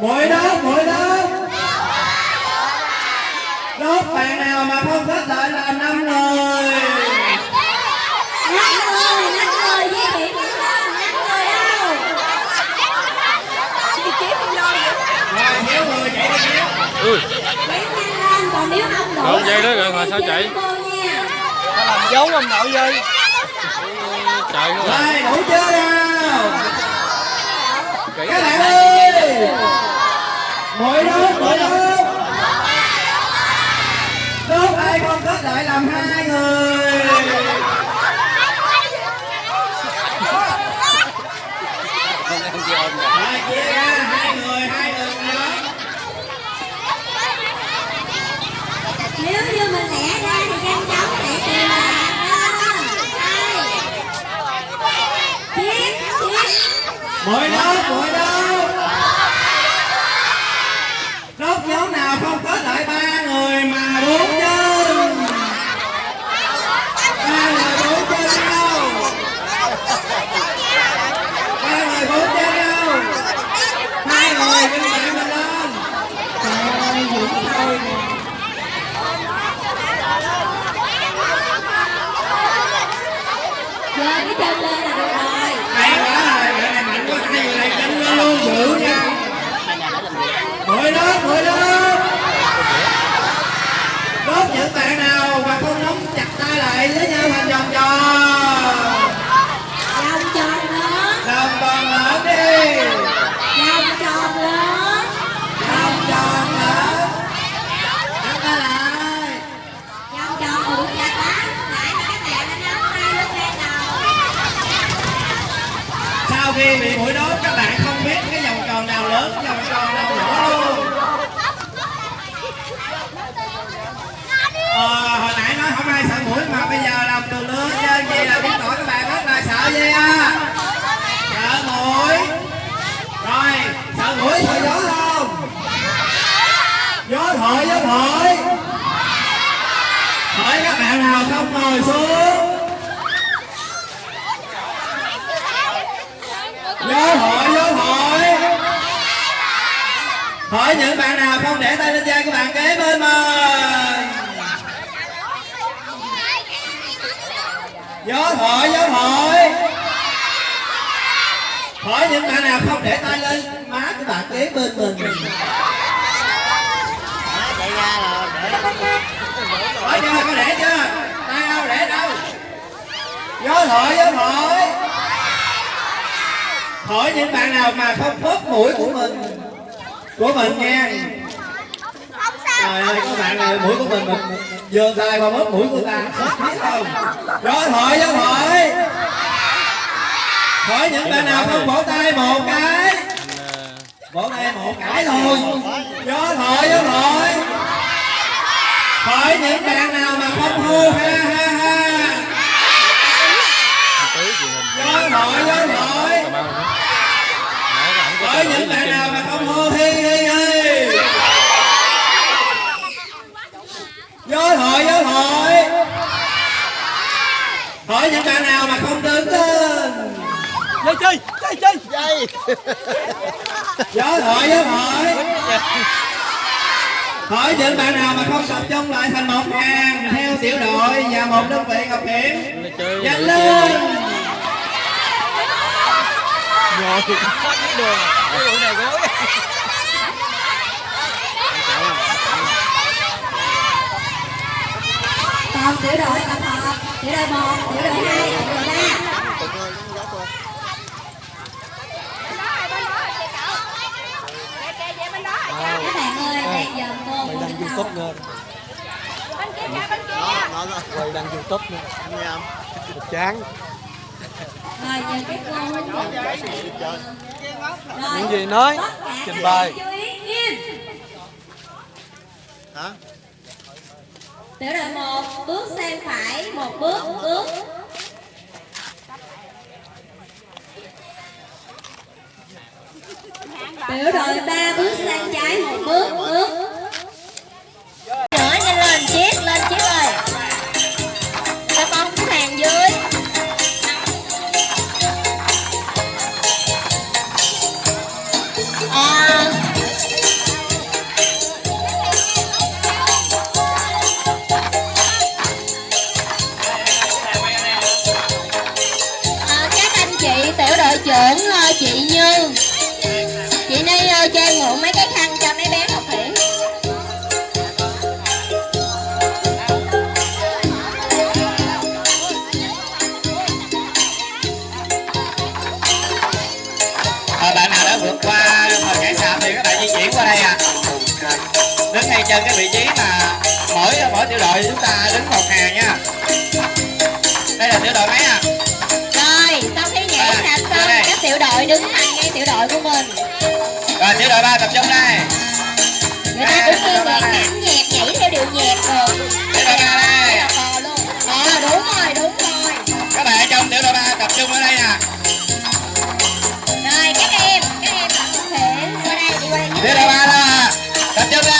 mũi đốt mũi đốt đốt bạn nào mà không kết lại là năm người. Ui còn nếu không đủ Đâu dây đó rồi mà sao chạy? ta làm dấu ông nội ơi quá à. rồi đủ chưa nào? Các bạn ơi Mỗi đốt mỗi đốt đốt ai không kết lại làm hai người rồi chia ra hai người hai người nhóm nếu như mình lẻ ra thì nhanh chóng chạy tìm bạn đó hai chiếc chiếc mũi đốt mũi đốt đốt nhóm nào không kết lại ba người mà bốn chân ba người bốn chân đâu ba người bốn chân đâu hai người bên cạnh mình lên trời ơi dũng thôi nè giơ cái chân lên là được rồi hay quá rồi bạn này mạnh quá hai người này chân lên luôn giữ nha mũi đốt mũi đốt đốt những bạn nào mà không nắm chặt tay lại với nhau thành vòng tròn vòng tròn lớn đồng còn lớn đi vòng tròn lớn đồng tròn lớn nắm tay lại vòng tròn buộc chặt lắm lại thì các bạn đã nắm tay lên ban đầu sau khi bị mũi đốt các bạn không biết cái vòng tròn nào lớn vòng tròn nào nhỏ luôn ờ, hồi nãy nói không ai sợ mũi mà bây giờ làm đường lớn trên gì là biết tội các bạn rất là sợ gì à? Sợ mũi. Rồi, sợ mũi sợ gió không gió thổi gió thổi. Thổi các bạn nào không ngồi xuống. Gió thổi gió thổi. Hỏi những bạn nào không để tay lên vai các bạn, kế bên mời. Gió thổi gió thổi. Hỏi những bạn nào không để tay lên má của bạn kế bên mình. Chạy ra là để hỏi chưa có để chưa? Tay đâu để đâu? Gió thổi gió thổi. Hỏi những bạn nào mà không phớt mũi của mình của mình nha trời ơi, các bạn này, mũi của mình mình giơ tay qua mất mũi của ta biết không? Rồi thổi gió thổi hỏi những bạn nào không vỗ tay, một cái. Vỗ tay một cái thôi. Gió thổi gió thổi hỏi những bạn nào mà không hô ha ha ha. Tí gió thổi gió thổi hỏi những bạn nào mà không hô hi hi hi. Thổi gió thổi hỏi những bạn nào mà không đứng lên dây chơi dây chơi dây gió thổi gió thổi hỏi những bạn nào mà không tập trung lại thành một hàng theo tiểu đội và một đơn vị ngọc chơi nhanh lên ngồi hết cái đường cái vụ này gối còn tiểu đội tập hợp tiểu đội một tiểu đội hai tiểu đội ba. Bên đó rồi bên đó rồi chị cậu kìa kìa về bên đó rồi youtube nữa nó nó quay đăng youtube nữa. Nghe không? Chán. Rồi giờ các cô hướng dẫn các bạn. Những gì nói trình các bày bạn chú ý nghiêm hả tiểu đội một, bước sang phải, một bước bước. Tiểu đội ba, bước sang trái, một bước bước. Tiểu đội mấy à? Rồi sau khi nhảy À, sạp xong các tiểu đội đứng thành ngay tiểu đội của mình. Rồi tiểu đội ba tập trung đây. Người ta cũng như nhạc nhảm nhạc nhảy theo điệu nhạc rồi. Tiểu đội ba đây. Là ờ đúng rồi đúng rồi. Các bạn trong tiểu đội ba tập trung ở đây nè. Rồi các em các em tập hiển qua đây đi qua đây. Tiểu đội ba đó à. tập trung đây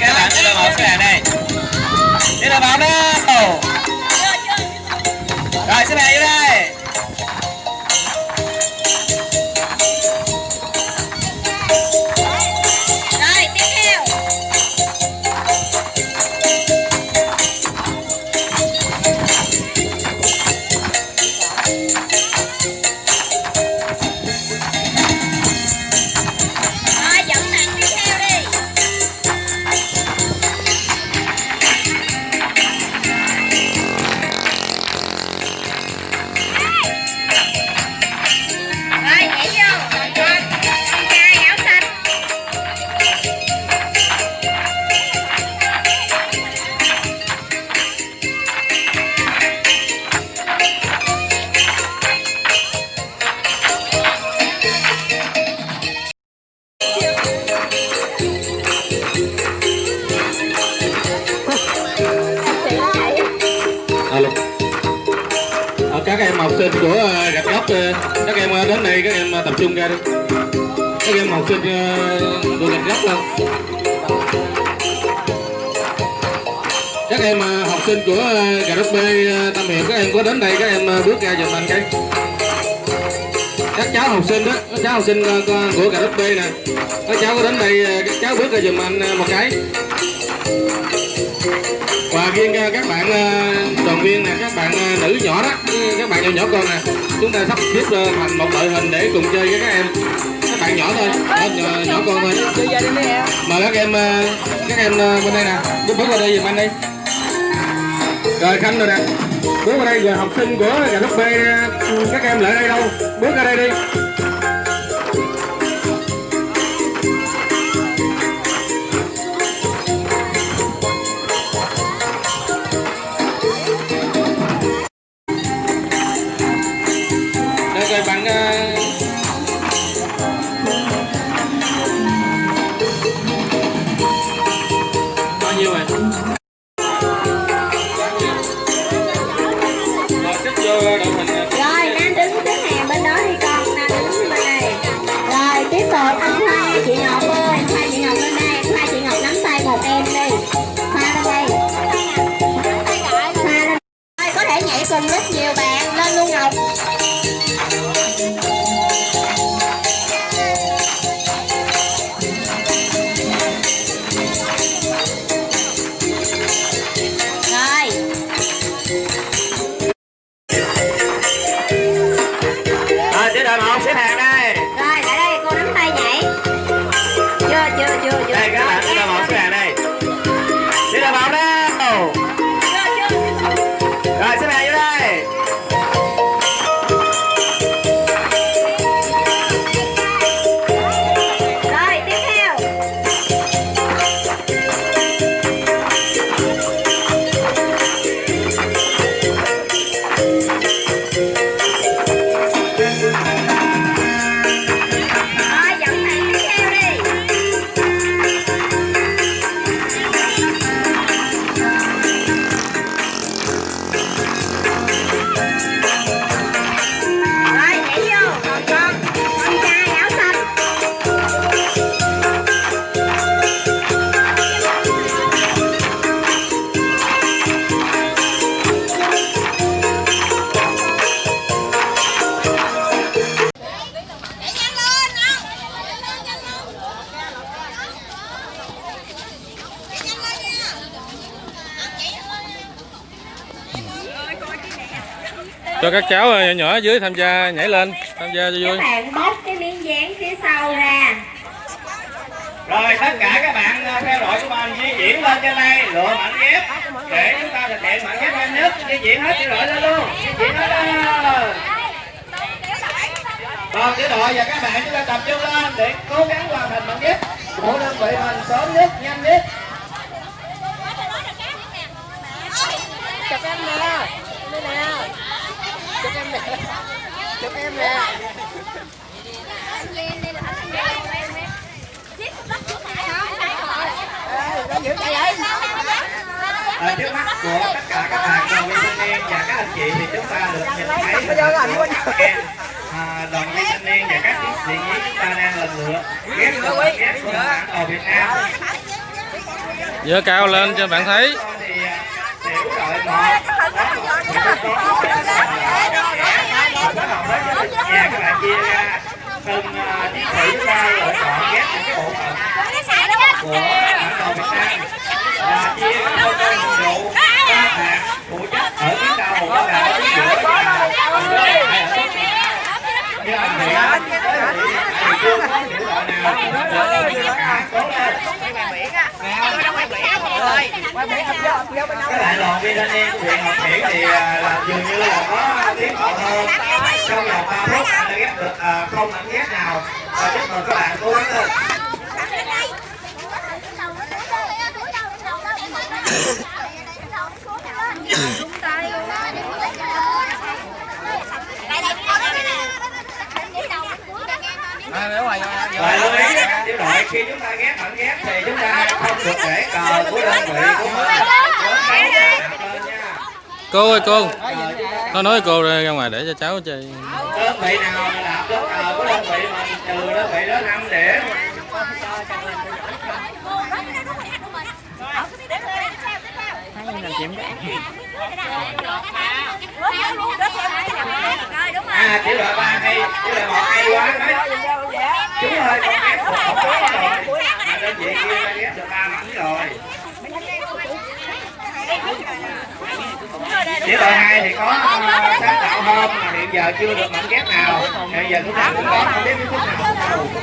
đây các bạn đưa bóng một này đây. Đưa đội một rồi xếp hàng vô đây. Ờ, các em học sinh gạch góc đâu các em học sinh của ờ, cà rốt B ờ, Tam Hiệp, các em có đến đây, các em bước ra giùm anh cái. Các cháu học sinh đó, các cháu học sinh của- cà rốt B nè. Các cháu có đến đây các cháu bước ra giùm anh một cái. Và riêng các bạn đoàn viên nè, các bạn nữ nhỏ đó, các bạn nhỏ nhỏ con nè. Chúng ta sắp xếp thành một đội hình để cùng chơi với các em bạn nhỏ thôi. Nhỏ, nhỏ, con thôi. Mời các em ờ, các em ờ, bên đây nè. Bước bước qua đây giùm anh đi. Rồi khanh rồi nè. Bước qua đây rồi học sinh của gà đất B ờ, các em lại đây đâu? Bước ra đây đi cho các cháu nhỏ nhỏ ở dưới tham gia nhảy lên tham gia cho vui. Các bạn bóc cái miếng dán phía sau ra. rồi tất cả các bạn ờ, theo đội của mình di chuyển lên trên đây lựa mảnh ghép. Để chúng ta thực hiện mảnh ghép nhanh nhất di chuyển hết tiểu đội lên luôn. Di chuyển hết lên còn tiểu đội và các bạn chúng ta tập trung lên để cố gắng hoàn thành mảnh ghép. Của đơn vị mình sớm nhất nhanh nhất. Chụp em nè. Đây nè chụp em nè. Ở trước mắt của tất cả các bạn đoàn viên thanh niên và các anh chị thì chúng ta được nhìn thấy à, đoàn viên thanh niên và các chiến sĩ chúng ta đang lần lượt ghép ghép của bản đồ Việt Nam. Giơ cao lên cho bạn thấy thì à, tiểu đội một bắt đầu với cái lịch nhà các bạn chia ra từng à, chiến sĩ chúng ta lựa chọn ghép những cái bộ phận của bản Việt Nam và chia các nhiệm vụ ba bạn phụ trách ở phía sau một là ở phía giữa và các bạn ở cái anh Nguyễn lên các bạn đoàn viên thanh niên của huyện Ngọc Hiển thì là dường như là có tiến bộ hơn trong vòng ba phút anh đã ghép được không ảnh ghép nào và chúc mừng các bạn cố gắng lên và lưu ý các tiểu đội khi chúng ta ghép ảnh ghép thì chúng ta không được để cờ của đơn vị của mình cô ơi cô. Nó nói cô ra ngoài để cho cháu chơi. Đơn vị nào mà làm cờ của đơn vị mình trừ đơn vị đó 5 điểm? À tiểu đội ba hay tiểu đội một hay quá đấy. Chúng ơi con ghép một một rồi mà đơn vị kia ta ghép được ba mảnh rồi tiểu đội hai thì có uh, sáng tạo hơn mà hiện giờ chưa được mảnh ghép nào hiện giờ chúng ta cũng có không biết cái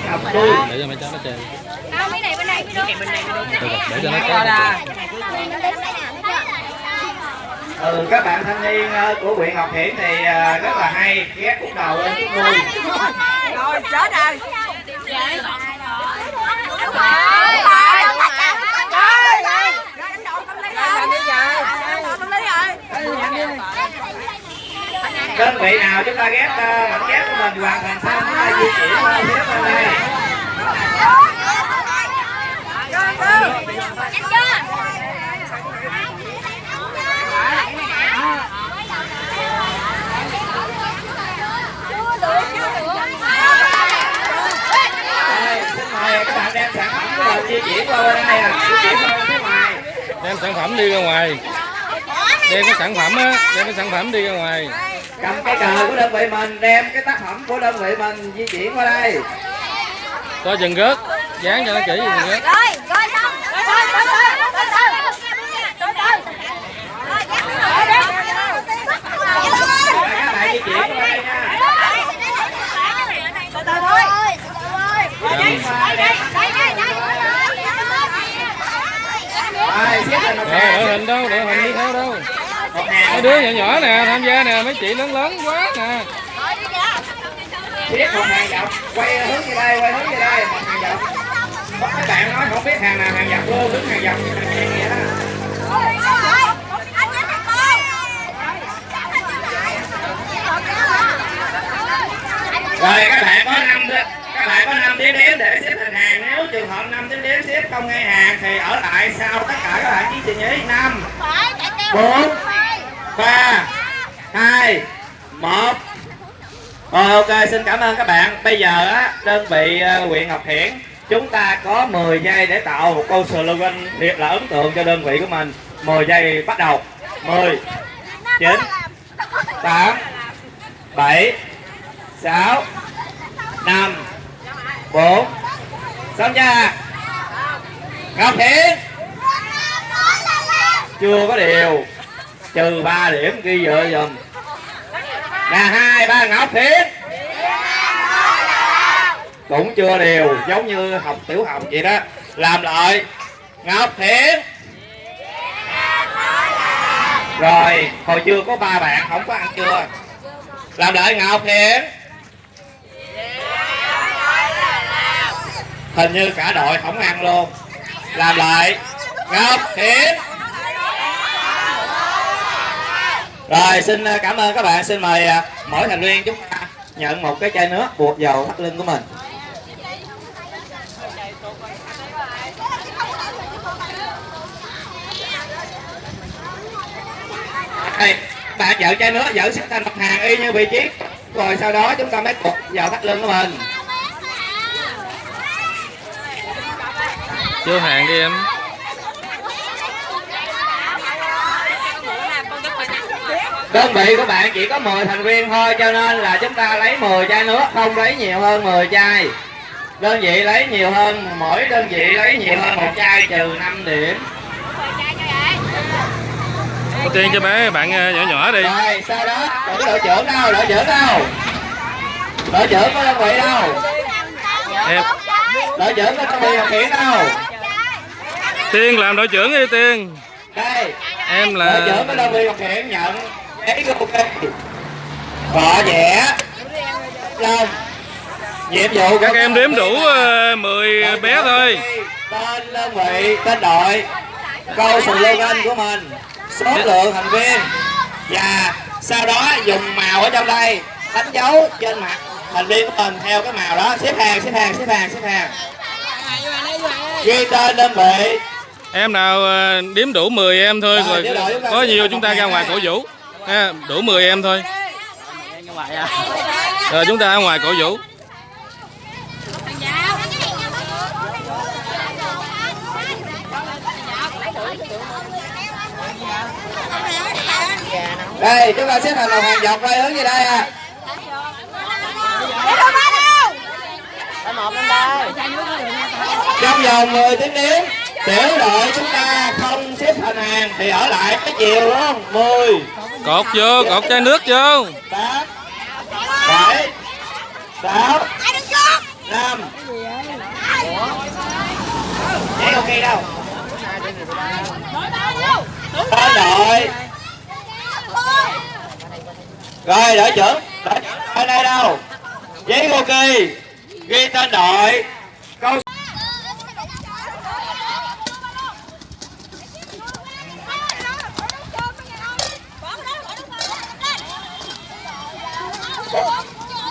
nào nào đuôi để cho mấy cháu nó chơi Mấy này bên đây, cái Được rồi, để cho nó chơi ừ, các bạn thanh niên ờ, của huyện Ngọc Hiển thì ờ, rất là hay ghép khúc đầu lên khúc đuôi rồi chết rồi làm đơn vị nào chúng ta ghép ờ, mảnh ghép của mình hoàn thành xong chúng ta di chuyển lên phía bên đây Đây, xin mời các bạn đem sản phẩm của mình di chuyển qua bên đây à di chuyển qua bên ngoài. Đem sản phẩm đi ra ngoài. Đem cái sản phẩm á đem cái sản phẩm đi ra ngoài cầm cái cờ của đơn vị mình đem cái tác phẩm của đơn vị mình di chuyển qua đây. Coi chừng rớt dán cho nó kỹ chừng rớt. Rồi rồi xong. Rồi rồi rồi rồi rồi rồi để hình đâu? Để hình đi theo đâu? Mấy đứa nhỏ nhỏ nè, tham gia nè, mấy chị lớn lớn quá nè. tiếp một hàng dọc. Quay hướng về đây quay hướng về đây. Một hàng dọc. Có mấy bạn nói không biết hàng nào hàng dọc luôn đứng hàng dọc. Như hàng hàng vậy đó rồi các bạn có năm các bạn có năm tiếng đếm để xếp thành hàng. Nếu trường hợp năm tiếng đếm xếp không ngay hàng thì ở lại sau tất cả các bạn chỉ trình nhí. Năm bốn ba hai một. Rồi ok xin cảm ơn các bạn. Bây giờ á đơn vị ờ, huyện Ngọc Hiển chúng ta có 10 giây để tạo một câu slogan thiệt là ấn tượng cho đơn vị của mình. 10 giây bắt đầu. 10 9 8 7 6 5 4 xong nha. Ngọc Hiển. Chưa có điều trừ 3 điểm ghi vợ dùm là hai, ba Ngọc Hiển cũng chưa đều, giống như học tiểu học vậy đó. Làm lại. Ngọc Hiển rồi, hồi chưa có ba bạn, không có ăn chưa? Làm lại Ngọc Hiển hình như cả đội không ăn luôn. Làm lại Ngọc Hiển rồi xin ờ, cảm ơn các bạn. Xin mời ờ, mỗi thành viên chúng ta nhận một cái chai nước buộc vào thắt lưng của mình. Đây, bạn dỡ chai nước dỡ xếp thành mặt hàng y như vị trí. Rồi sau đó chúng ta mới buộc vào thắt lưng của mình. Chưa hàng đi em. Đơn vị của bạn chỉ có 10 thành viên thôi cho nên là chúng ta lấy 10 chai nước không lấy nhiều hơn 10 chai. Đơn vị lấy nhiều hơn mỗi đơn vị lấy nhiều hơn một chai trừ 5 điểm. Ưu tiên cho bé bạn ờ, nhỏ nhỏ đi. rồi sau đó đội trưởng đâu đội trưởng đâu? Đội trưởng có đơn vị đâu? Em, đội trưởng có đơn vị điều khiển đâu? Tiên làm đội trưởng đi Tiên. đây. Em đội là trưởng có đơn vị điều khiển nhận giấy ok. Gõ vẽ long. Nhiệm vụ các em đếm đủ ờ, 10 Đội bé thôi. tên đơn vị tên đội. Câu slogan của mình số lượng thành viên. Và sau đó dùng màu ở trong đây đánh dấu trên mặt thành viên của mình theo cái màu đó. Xếp hàng xếp hàng xếp hàng xếp hàng. Ghi tên đơn vị. Em nào ờ, đếm đủ 10 em thôi Rồi, rồi có nhiều chúng ta ra ngoài cổ vũ à, đủ 10 em thôi. Rồi chúng ta ở ngoài cổ vũ. đây chúng ta xếp thành một hàng dọc quay hướng về đây à trong vòng 10 tiếng đếm tiểu đội chúng ta không xếp thành hàng thì ở lại cái chiều luôn 10 Cột vô, cột chai nước vô. 8 7 6 5 Vậy ok đâu Tên đội Rồi đội trưởng. Đội đây đâu? Giấy ok Ghi tên đội Câu Ý cái nồi sắt hư hư luôn á.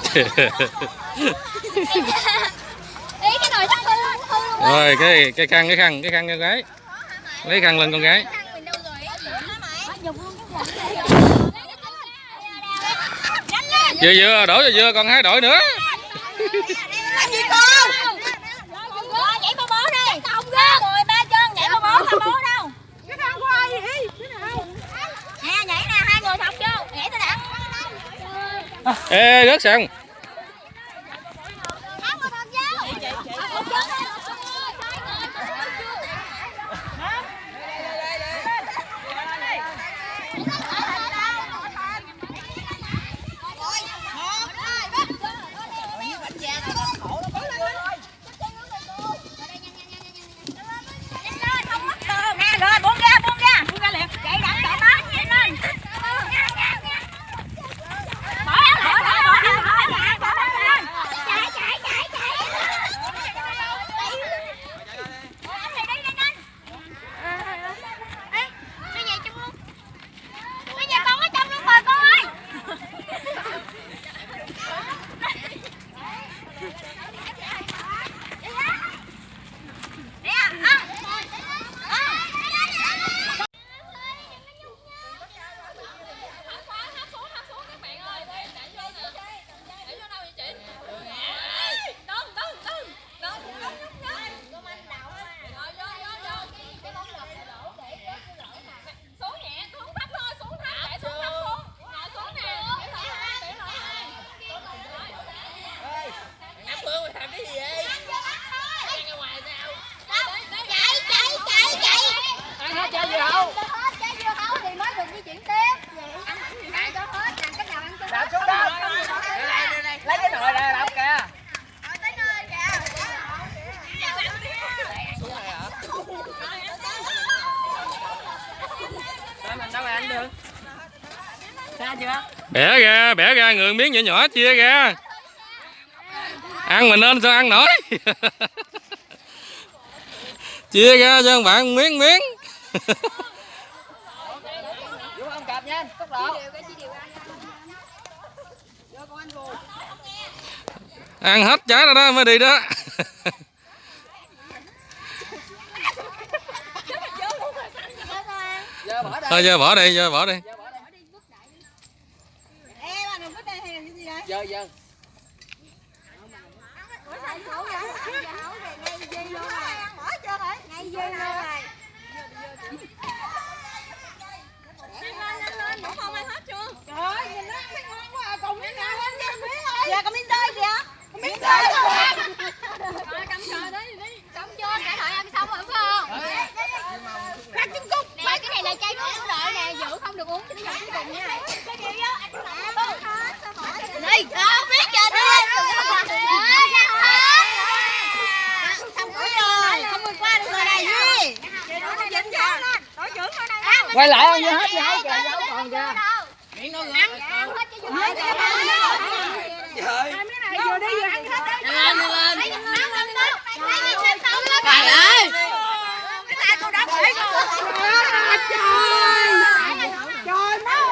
Rồi, cái cái khăn cái khăn cái khăn con gái. Lấy khăn lên con gái. Vừa vừa, đổi vừa vừa còn hai đội nữa. Làm gì con? Nhảy bò bò đi. Không ghê Mười ba chân nhảy bò bò không bố đâu. Cái thằng khoai? Nè nhảy nè hai người thọc vô. Nhảy tôi đã Ê, rớt xong. Bẻ ra bẻ ra người miếng nhỏ nhỏ chia ra. Ăn mình nên sao ăn nổi? Chia ra cho bạn miếng miếng. Ăn hết trái rồi đó, mới đi đó. Thôi, Giờ bỏ đây. giờ bỏ đi. Giờ bỏ đi Giờ bỏ đây. Giờ giờ. Dạ, có miếng rơi kìa. Có miếng rơi rồi. Rồi, cầm trời đi, đi. Xong chưa? Cả thợ ăn xong rồi phải không? Rắc trứng cút. Nè, cái này là chai nước đợi nè, giữ không được uống cho nó giọt cuối cùng nha. Cái gì á, anh làm Đi, không biết chưa đi. Xong cuối rồi, không vượt qua được rồi này. Quay lại ăn vô hết dấu kìa, dấu còn kìa. Miệng đâu ăn, ăn hết cho vô. Trời. Vừa đi vừa ăn hết đấy. Lên lên. Trời ơi. Cái tay tôi đã bể rồi. Trời. Trời ơi.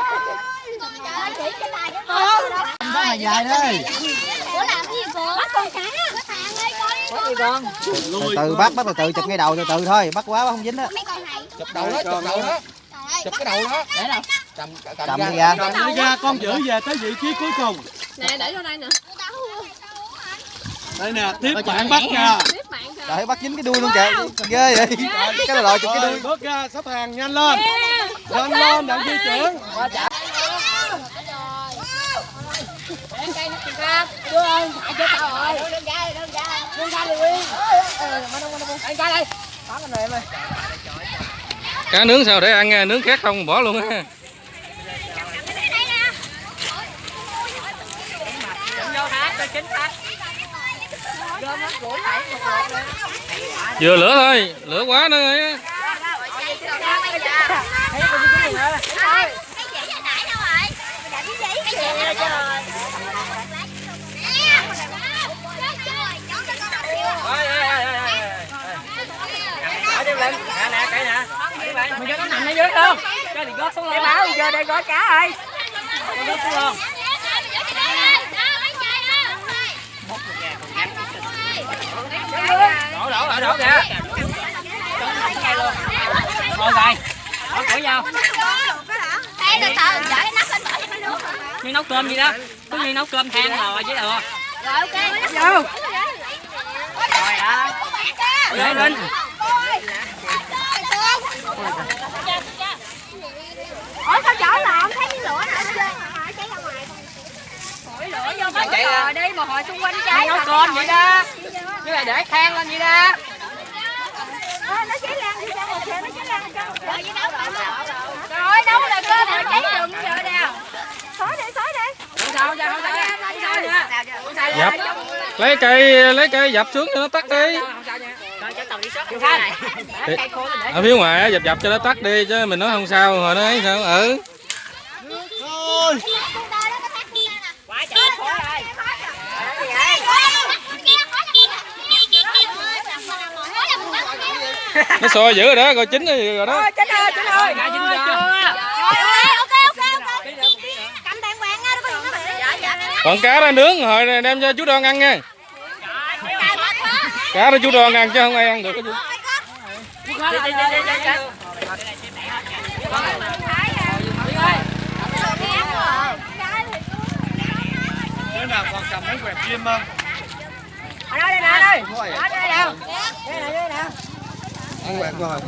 Chỉ cái tay của tôi. Là dài đây. Ủa làm cái gì cô? Bắt con cá. Có thằng ơi coi đi. Con? từ từ bắt bắt từ từ chụp ngay đầu từ từ thôi. Bắt quá bắt không dính đó Mấy con này. Chụp đầu đó, chụp đầu đó. Chụp cái đầu đó. Để đâu? Cầm cầm cầm ra Cầm ra. con giữ về tới vị trí cuối cùng. Đây nè. Tiếp bạn bắt nha trời bắt dính cái đuôi luôn kìa. Ghê vậy. Cái là lòi chụp cái đuôi. Bước ra sắp hàng nhanh lên. Nhanh lên đặng di chuyển Qua chả. Đưa ơi, phải chết tao rồi. Đừng ra, đừng ra. Đừng ra liền. Anh ra đây. Bán cái này em ơi. cá nướng sao để ăn nha, nướng khác không bỏ luôn á nó vừa lửa thôi lửa quá nữa ấy. Thấy con cái gì nữa. Cái chỉ là nãy đâu rồi? Mày đặt cái gì? Cái chỉ là trời. Ôi, ôi, ôi, ôi, ôi. Ở đây lên. Nè, nè, cái nè. Mày cho nó nằm ở dưới không? Cho thì gót xuống luôn. Báo giờ đây gói cá ơi. Gót xuống luôn. Đổ, đổ, đổ, đổ kìa. Ngồi dài. Đổ cửa nhau. Ê, từ từ, cái nắp lên bỏ cho nó nước. Như nấu cơm gì đó. Cứ như nấu cơm than rồi chứ được. Rồi, ok. Vô. Rồi đó. Lên lên. Ủa sao chở là không thấy cái lửa nào hết trơn hả? Cháy ra ngoài. Thổi lửa vô Chạy mấy ra. bờ đi mà hồi xung quanh cháy. nấu cơm vậy đó. Chứ là để than lên vậy đó. Ờ, nó cháy lan đi ra kìa, nó cháy lan đi ra ngoài kìa. Rồi, đâu là cơm mà cháy rừng giờ nè. Xói đi, xói đi. Không sao, sao, sao. Lấy cây lấy cây dập xuống cho nó tắt đi ở phía ngoài á, dập dập cho nó tắt đi chứ mình nói không sao rồi nó ấy sao ừ thôi Quá trời khói rồi. nó sôi dữ rồi đó rồi chín rồi rồi đó Chín ơi, chín ơi. Đã chín chưa? còn cá ra nướng rồi đem cho chú đoan ăn nha cá đó chú đoan ăn chứ không ai ăn được cái chú Đứa nào còn cầm mấy quẹt chim không? Ở đây nè đây. Ở đây đâu? Đây nè đây nè. ăn quẹt rồi